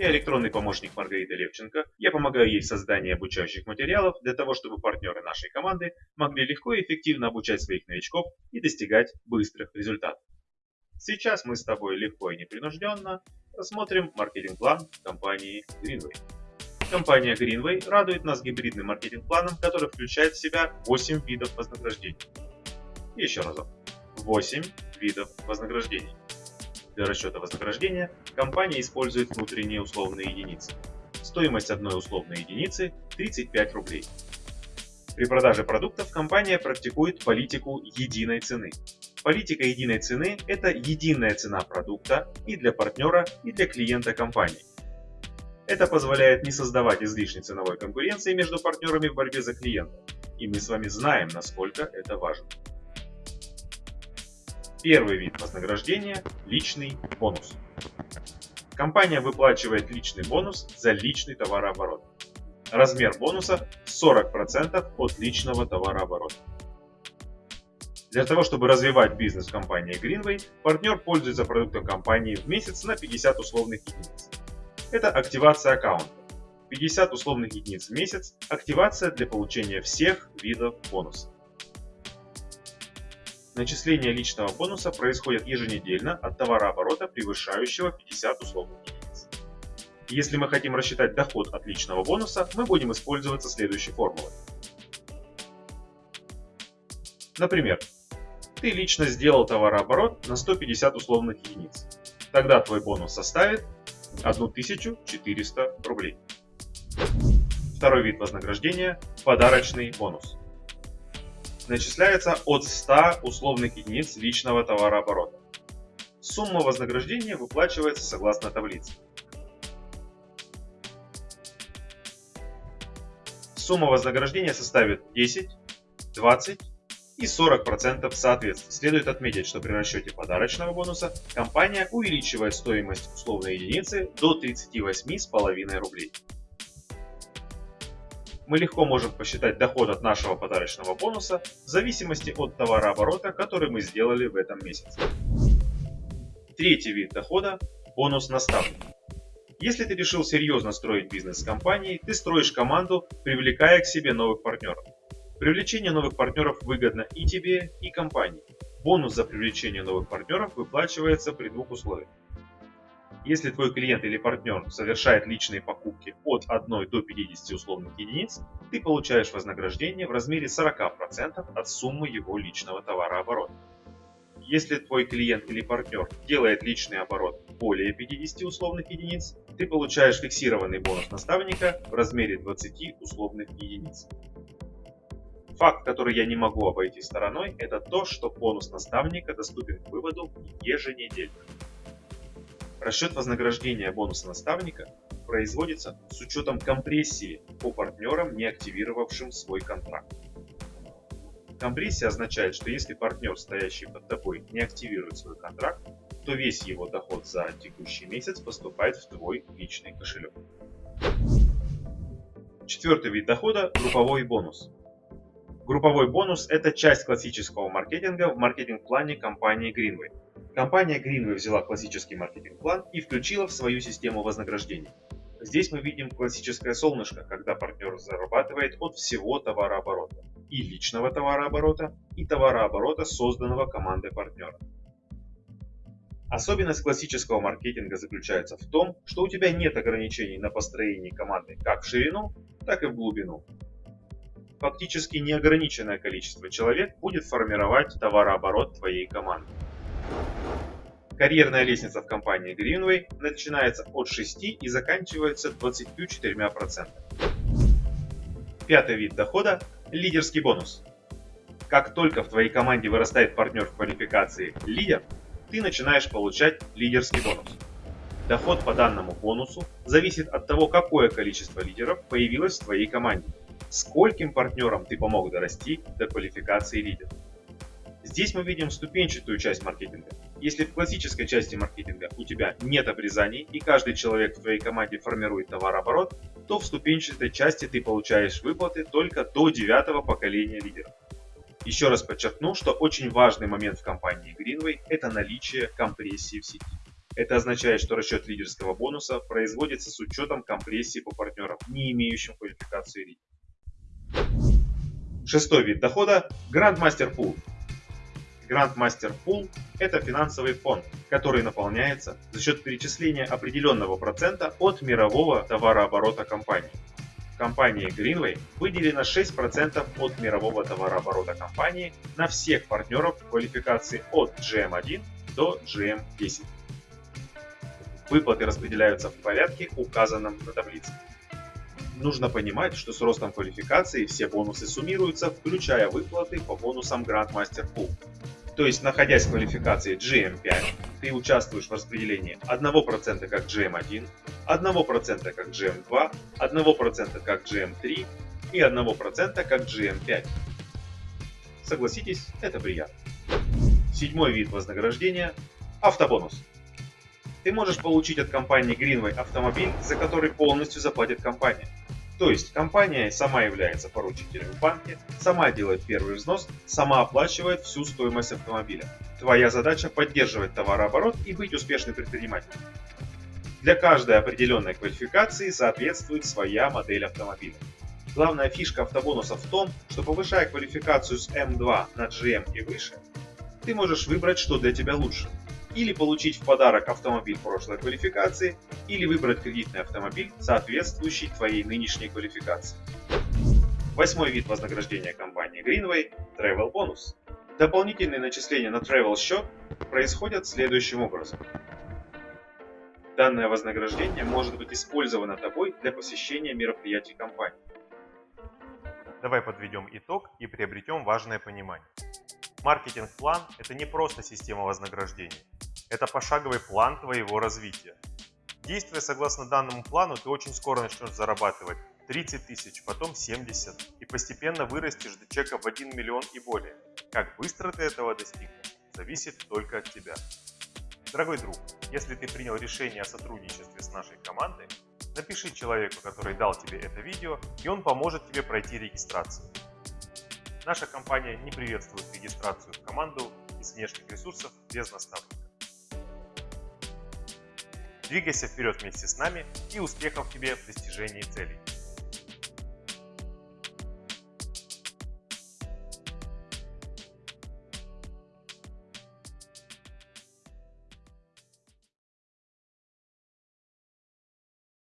Я электронный помощник Маргариты Левченко. Я помогаю ей в создании обучающих материалов для того, чтобы партнеры нашей команды могли легко и эффективно обучать своих новичков и достигать быстрых результатов. Сейчас мы с тобой легко и непринужденно рассмотрим маркетинг-план компании Greenway. Компания Greenway радует нас гибридным маркетинг-планом, который включает в себя 8 видов вознаграждений. Еще разок. 8 видов вознаграждений. Для расчета вознаграждения компания использует внутренние условные единицы. Стоимость одной условной единицы 35 рублей. При продаже продуктов компания практикует политику единой цены. Политика единой цены – это единая цена продукта и для партнера, и для клиента компании. Это позволяет не создавать излишней ценовой конкуренции между партнерами в борьбе за клиента. И мы с вами знаем, насколько это важно. Первый вид вознаграждения – личный бонус. Компания выплачивает личный бонус за личный товарооборот. Размер бонуса 40% от личного товарооборота. Для того, чтобы развивать бизнес в компании Greenway, партнер пользуется продуктом компании в месяц на 50 условных единиц. Это активация аккаунта. 50 условных единиц в месяц – активация для получения всех видов бонуса. Начисление личного бонуса происходит еженедельно от товарооборота, превышающего 50 условных единиц. Если мы хотим рассчитать доход от личного бонуса, мы будем использовать следующей формулой. Например, ты лично сделал товарооборот на 150 условных единиц. Тогда твой бонус составит 1400 рублей. Второй вид вознаграждения – подарочный бонус начисляется от 100 условных единиц личного товарооборота. Сумма вознаграждения выплачивается согласно таблице. Сумма вознаграждения составит 10, 20 и 40% соответственно. Следует отметить, что при расчете подарочного бонуса компания увеличивает стоимость условной единицы до 38,5 рублей мы легко можем посчитать доход от нашего подарочного бонуса в зависимости от товарооборота, который мы сделали в этом месяце. Третий вид дохода – бонус наставник. Если ты решил серьезно строить бизнес с компанией, ты строишь команду, привлекая к себе новых партнеров. Привлечение новых партнеров выгодно и тебе, и компании. Бонус за привлечение новых партнеров выплачивается при двух условиях. Если твой клиент или партнер совершает личные покупки от 1 до 50 условных единиц, ты получаешь вознаграждение в размере 40% от суммы его личного товарооборота. Если твой клиент или партнер делает личный оборот более 50 условных единиц, ты получаешь фиксированный бонус наставника в размере 20 условных единиц. Факт, который я не могу обойти стороной, это то, что бонус наставника доступен к выводу еженедельно. Расчет вознаграждения бонуса наставника производится с учетом компрессии по партнерам, не активировавшим свой контракт. Компрессия означает, что если партнер, стоящий под тобой, не активирует свой контракт, то весь его доход за текущий месяц поступает в твой личный кошелек. Четвертый вид дохода – групповой бонус. Групповой бонус – это часть классического маркетинга в маркетинг-плане компании Greenway. Компания Greenway взяла классический маркетинг-план и включила в свою систему вознаграждений. Здесь мы видим классическое солнышко, когда партнер зарабатывает от всего товарооборота. И личного товарооборота, и товарооборота, созданного командой партнера. Особенность классического маркетинга заключается в том, что у тебя нет ограничений на построение команды как в ширину, так и в глубину. Фактически неограниченное количество человек будет формировать товарооборот твоей команды. Карьерная лестница в компании Greenway начинается от 6 и заканчивается 24%. Пятый вид дохода – лидерский бонус. Как только в твоей команде вырастает партнер в квалификации лидер, ты начинаешь получать лидерский бонус. Доход по данному бонусу зависит от того, какое количество лидеров появилось в твоей команде, скольким партнерам ты помог дорасти до квалификации лидера. Здесь мы видим ступенчатую часть маркетинга. Если в классической части маркетинга у тебя нет обрезаний и каждый человек в твоей команде формирует товарооборот, то в ступенчатой части ты получаешь выплаты только до девятого поколения лидеров. Еще раз подчеркну, что очень важный момент в компании Greenway – это наличие компрессии в сети. Это означает, что расчет лидерского бонуса производится с учетом компрессии по партнерам, не имеющим квалификации лидера. Шестой вид дохода – Grandmaster Pool. Grandmaster Pool – это финансовый фонд, который наполняется за счет перечисления определенного процента от мирового товарооборота компании. Компании Greenway выделено 6% от мирового товарооборота компании на всех партнеров квалификации от GM1 до GM10. Выплаты распределяются в порядке, указанном на таблице. Нужно понимать, что с ростом квалификации все бонусы суммируются, включая выплаты по бонусам Grandmaster Pool. То есть, находясь в квалификации GM5, ты участвуешь в распределении 1% как GM1, 1% как GM2, 1% как GM3 и 1% как GM5. Согласитесь, это приятно. Седьмой вид вознаграждения – автобонус. Ты можешь получить от компании Greenway автомобиль, за который полностью заплатит компания. То есть компания сама является поручителем в банке, сама делает первый взнос, сама оплачивает всю стоимость автомобиля. Твоя задача поддерживать товарооборот и быть успешным предпринимателем. Для каждой определенной квалификации соответствует своя модель автомобиля. Главная фишка автобонуса в том, что повышая квалификацию с M2 на GM и выше, ты можешь выбрать, что для тебя лучше или получить в подарок автомобиль прошлой квалификации, или выбрать кредитный автомобиль, соответствующий твоей нынешней квалификации. Восьмой вид вознаграждения компании Greenway – Travel Bonus. Дополнительные начисления на Travel счет происходят следующим образом. Данное вознаграждение может быть использовано тобой для посещения мероприятий компании. Давай подведем итог и приобретем важное понимание. Маркетинг-план – это не просто система вознаграждений. Это пошаговый план твоего развития. Действуя согласно данному плану, ты очень скоро начнешь зарабатывать 30 тысяч, потом 70 и постепенно вырастешь до чека в 1 миллион и более. Как быстро ты этого достигнешь, зависит только от тебя. Дорогой друг, если ты принял решение о сотрудничестве с нашей командой, напиши человеку, который дал тебе это видео, и он поможет тебе пройти регистрацию. Наша компания не приветствует регистрацию в команду из внешних ресурсов без наставника. Двигайся вперед вместе с нами и успехов тебе в достижении целей.